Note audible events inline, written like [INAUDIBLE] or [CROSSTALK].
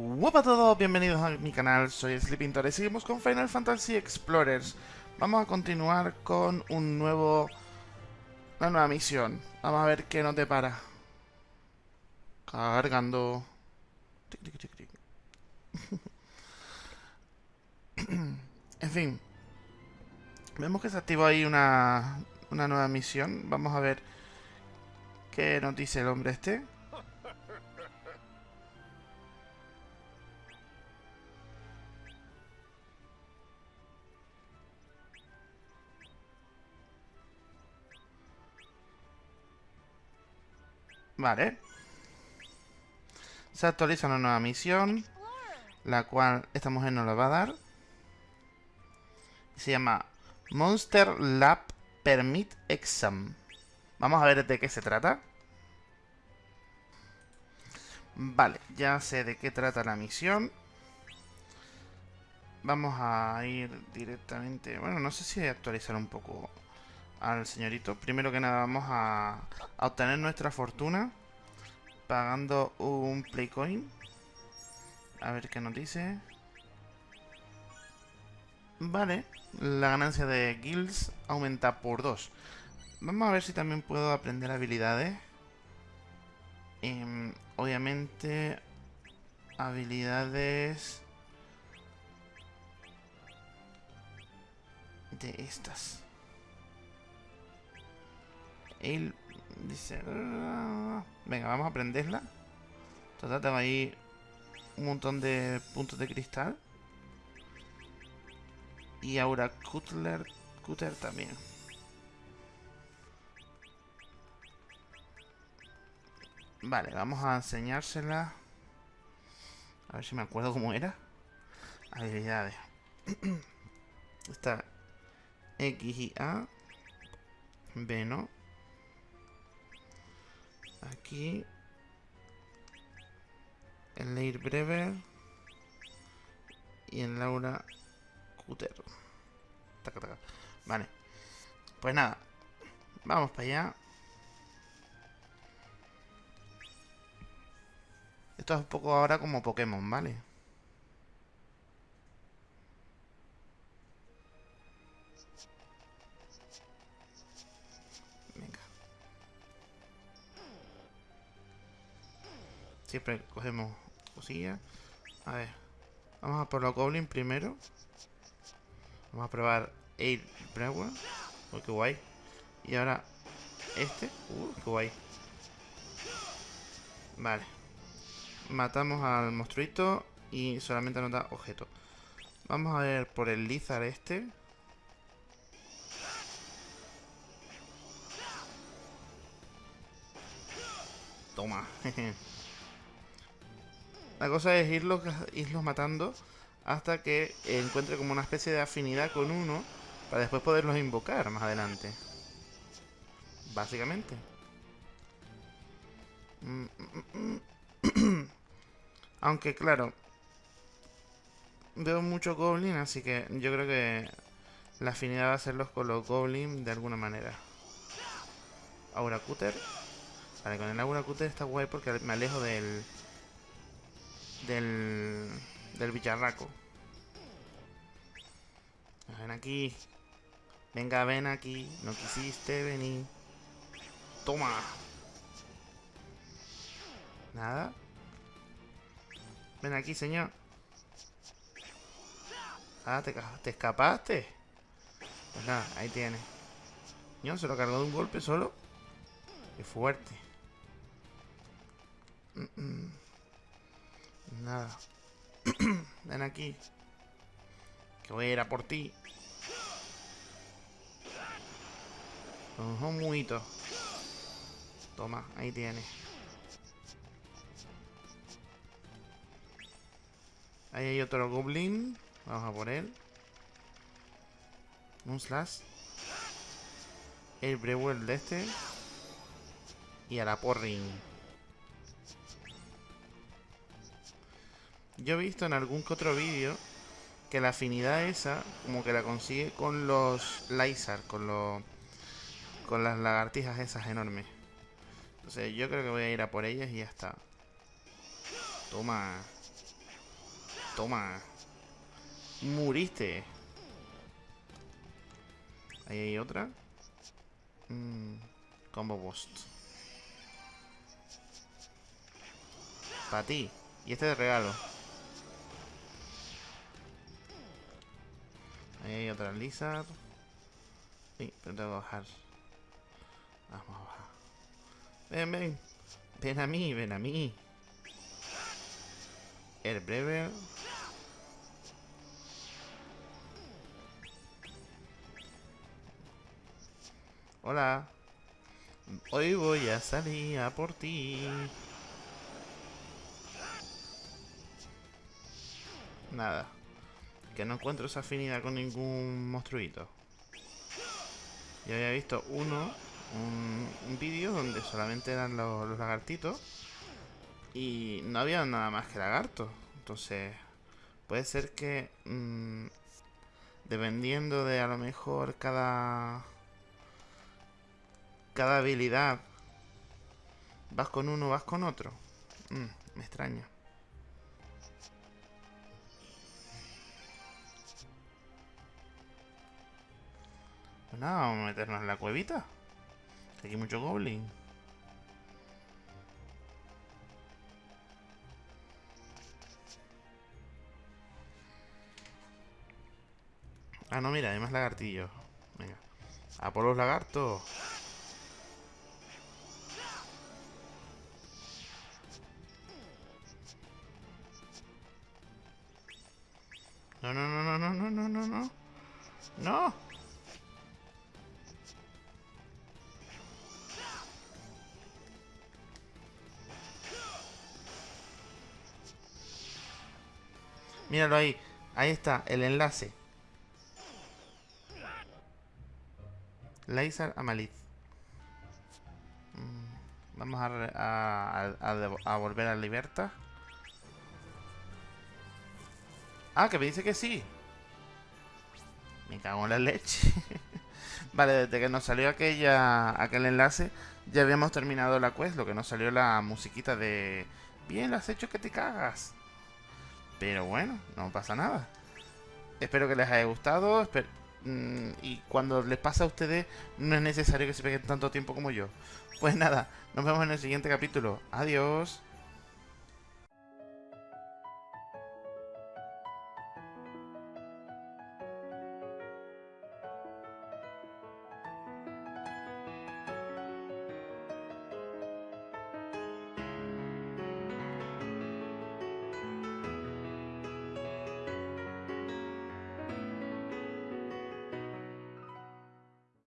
Hola a todos, bienvenidos a mi canal, soy Sleepintor y seguimos con Final Fantasy Explorers. Vamos a continuar con un nuevo... una nueva misión. Vamos a ver qué nos depara. Cargando... [LAUGHS] En fin. Vemos que se activó ahí una, una nueva misión. Vamos a ver qué nos dice el hombre este. Vale. Se actualiza una nueva misión. La cual esta mujer nos la va a dar. Se llama Monster Lab Permit Exam. Vamos a ver de qué se trata. Vale, ya sé de qué trata la misión. Vamos a ir directamente... Bueno, no sé si actualizar un poco al señorito. Primero que nada vamos a, obtener nuestra fortuna pagando un Playcoin. A ver qué nos dice. Vale, la ganancia de guilds aumenta por 2. Vamos a ver si también puedo aprender habilidades. Em, obviamente, habilidades de estas. Él dice... Venga, vamos a prenderla. Total, tengo ahí un montón de puntos de cristal. Y ahora Cutler, Cutter también. Vale, vamos a enseñársela. A ver si me acuerdo cómo era. Habilidades. [CLEARS THROAT] Está X y A. B, ¿no? Aquí. En Leir Brever. Y en Laura Cuter. Vale. Pues nada. Vamos para allá. Esto es un poco ahora como Pokémon, ¿vale? Siempre cogemos cosillas. A ver. Vamos a por los Goblin primero. Vamos a probar Air Brewer. Oh, qué guay. Y ahora este. Uh, qué guay. Vale. Matamos al monstruito y solamente nos da objeto. Vamos a ver por el Lizard este. Toma. [LAUGHS] La cosa es irlos, irlos matando hasta que encuentre como una especie de afinidad con uno para después poderlos invocar más adelante. Básicamente. [CLEARS THROAT] Aunque claro, veo mucho goblin, así que yo creo que la afinidad va a hacerlos con los goblin de alguna manera. Aura Cutter. Vale, con el Aura Cutter está guay porque me alejo del, del, del bicharraco. Ven aquí. Venga, ven aquí. No quisiste venir. Toma. Nada. Ven aquí, señor. Ah, te, te escapaste. Pues nada, ahí tiene. No, se lo cargó de un golpe solo. Qué fuerte. Mm, mm. Nada. [CLEARS THROAT] Ven aquí. Que voy a ir a por ti. Un muito. Toma, ahí tiene. Ahí hay otro goblin. Vamos a por él. Un slash. El Brewell de este. Y a la porring. Yo he visto en algún que otro vídeo que la afinidad esa, como que la consigue con los Lizard, con los con las lagartijas esas enormes. Entonces yo creo que voy a ir a por ellas y ya está. Toma. Toma. Muriste. Ahí hay otra. Mm, combo boost. Para ti. Y este de regalo. Hay otra Lizard. Sí, pero tengo que bajar. Vamos a bajar. Ven, ven. Ven a mí, ven a mí. El breve. Hola. Hoy voy a salir a por ti. Nada. Que no encuentro esa afinidad con ningún monstruito. Yo había visto uno, un, vídeo donde solamente eran los, lagartitos. Y no había nada más que lagartos. Entonces, puede ser que... Mm, dependiendo de a lo mejor cada... Cada habilidad. Vas con uno, vas con otro. Mm, me extraña. Nada, vamos a meternos en la cuevita. Aquí hay mucho goblin. Ah, no, mira, hay más lagartillos. Venga. A por los lagartos. No, no, no, no, no, no, no, no. No. Míralo ahí. Ahí está, el enlace. Laser Amalith. Mm, vamos a, a, volver a Libertad. Ah, que me dice que sí. Me cago en la leche. [LAUGHS] vale, desde que nos salió aquella aquel enlace, ya habíamos terminado la quest. Lo que nos salió la musiquita de... Bien, lo has hecho que te cagas. Pero bueno, no pasa nada. Espero que les haya gustado. Mm, y cuando les pasa a ustedes, no es necesario que se peguen tanto tiempo como yo. Pues nada, nos vemos en el siguiente capítulo. Adiós.